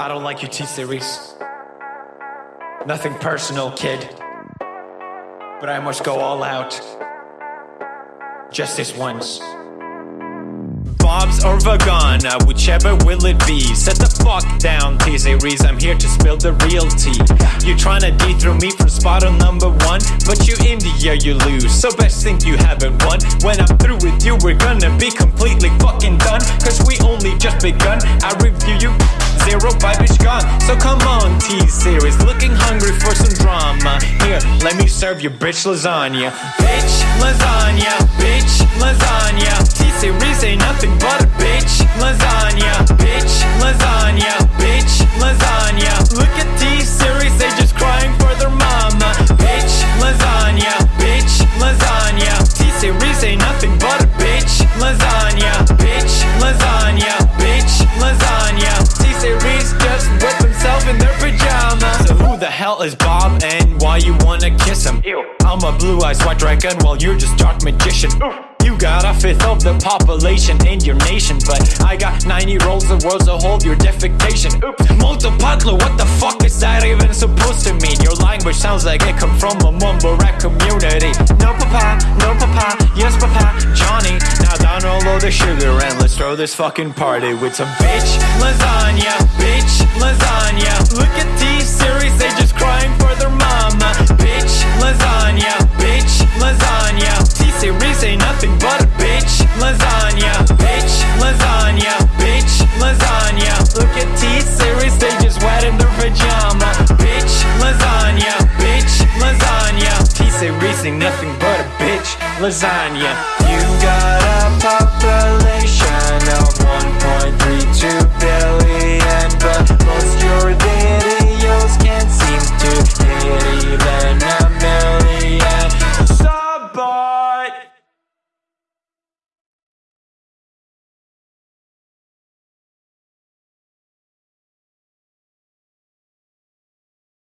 I don't like your T-Series. Nothing personal, kid. But I must go all out. Just this once. Bob's or Vagana, whichever will it be? Set the fuck down, T-Series, I'm here to spill the real tea. You tryna dethrone me from spot on number one. But you India, you lose, so best think you haven't won. When I'm through with you, we're gonna be completely fucking done. Cause we only just begun, I review bitch gone, so come on T-Series Looking hungry for some drama. Here, let me serve you bitch lasagna. Bitch lasagna, Is Bob and why you wanna kiss him? Ew. I'm a blue-eyed white dragon while you're just dark magician Oof. You got a fifth of the population in your nation But I got 90 rolls of worlds to hold your defecation Oops, multipatlo, what the fuck is that even supposed to mean? Your language sounds like it come from a mumble rap community No papa, no papa, yes papa, Johnny Now down all of the sugar and let's throw this fucking party with some bitch lasagna, bitch lasagna lasagna. You got